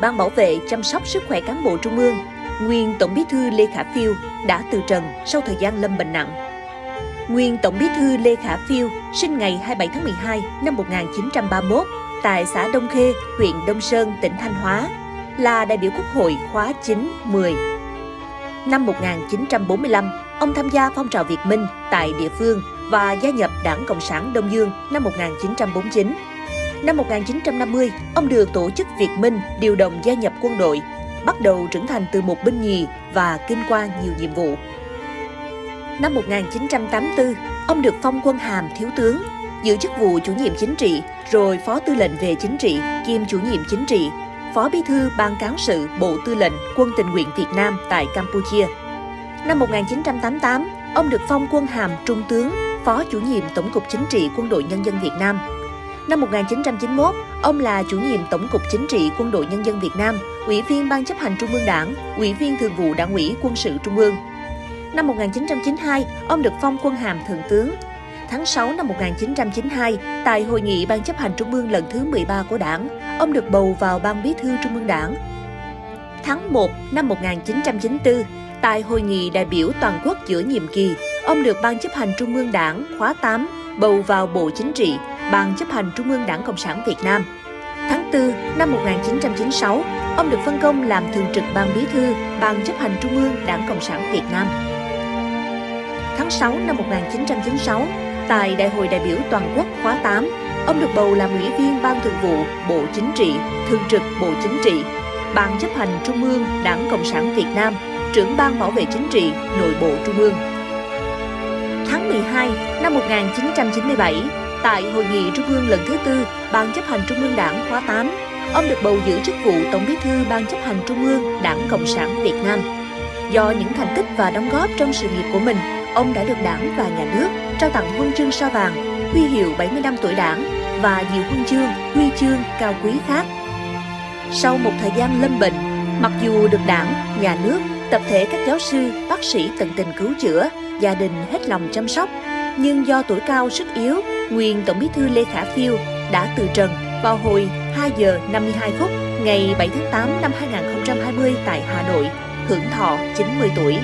Ban bảo vệ chăm sóc sức khỏe cán bộ trung ương, nguyên Tổng bí thư Lê Khả Phiêu đã từ trần sau thời gian lâm bệnh nặng. Nguyên Tổng bí thư Lê Khả Phiêu sinh ngày 27 tháng 12 năm 1931 tại xã Đông Khê, huyện Đông Sơn, tỉnh Thanh Hóa, là đại biểu Quốc hội khóa 9-10. Năm 1945, ông tham gia phong trào Việt Minh tại địa phương và gia nhập Đảng Cộng sản Đông Dương năm 1949. Năm 1950, ông được tổ chức Việt Minh điều động gia nhập quân đội, bắt đầu trưởng thành từ một binh nhì và kinh qua nhiều nhiệm vụ. Năm 1984, ông được phong quân hàm thiếu tướng, giữ chức vụ chủ nhiệm chính trị, rồi phó tư lệnh về chính trị, kiêm chủ nhiệm chính trị, phó bí thư ban cán sự Bộ Tư lệnh Quân tình nguyện Việt Nam tại Campuchia. Năm 1988, ông được phong quân hàm trung tướng, phó chủ nhiệm Tổng cục Chính trị Quân đội Nhân dân Việt Nam. Năm 1991, ông là chủ nhiệm Tổng cục Chính trị Quân đội Nhân dân Việt Nam, Ủy viên Ban chấp hành Trung ương Đảng, Ủy viên Thường vụ Đảng ủy Quân sự Trung ương. Năm 1992, ông được phong quân hàm Thượng tướng. Tháng 6 năm 1992, tại Hội nghị Ban chấp hành Trung ương lần thứ 13 của Đảng, ông được bầu vào Ban bí thư Trung ương Đảng. Tháng 1 năm 1994, tại Hội nghị đại biểu toàn quốc giữa nhiệm kỳ, ông được Ban chấp hành Trung ương Đảng khóa 8 bầu vào Bộ Chính trị, Ban chấp hành Trung ương Đảng Cộng sản Việt Nam. Tháng 4 năm 1996, ông được phân công làm thường trực Ban Bí thư Ban chấp hành Trung ương Đảng Cộng sản Việt Nam. Tháng 6 năm 1996, tại Đại hội đại biểu toàn quốc khóa 8, ông được bầu làm ủy viên Ban Thường vụ Bộ Chính trị, thường trực Bộ Chính trị, Ban chấp hành Trung ương Đảng Cộng sản Việt Nam, trưởng Ban bảo vệ chính trị, nội bộ Trung ương. Tháng 12 năm 1997, tại Hội nghị Trung ương lần thứ tư Ban chấp hành Trung ương Đảng khóa 8, ông được bầu giữ chức vụ Tổng bí thư Ban chấp hành Trung ương Đảng Cộng sản Việt Nam. Do những thành tích và đóng góp trong sự nghiệp của mình, ông đã được Đảng và Nhà nước trao tặng huân chương sao vàng, huy hiệu 70 năm tuổi Đảng và nhiều huân chương, huy chương cao quý khác. Sau một thời gian lâm bệnh, mặc dù được Đảng, Nhà nước, tập thể các giáo sư, bác sĩ tận tình cứu chữa, gia đình hết lòng chăm sóc, nhưng do tuổi cao sức yếu, nguyên Tổng bí thư Lê Khả Phiêu đã từ trần vào hồi 2 giờ 52 phút ngày 7 tháng 8 năm 2020 tại Hà Nội, hưởng thọ 90 tuổi.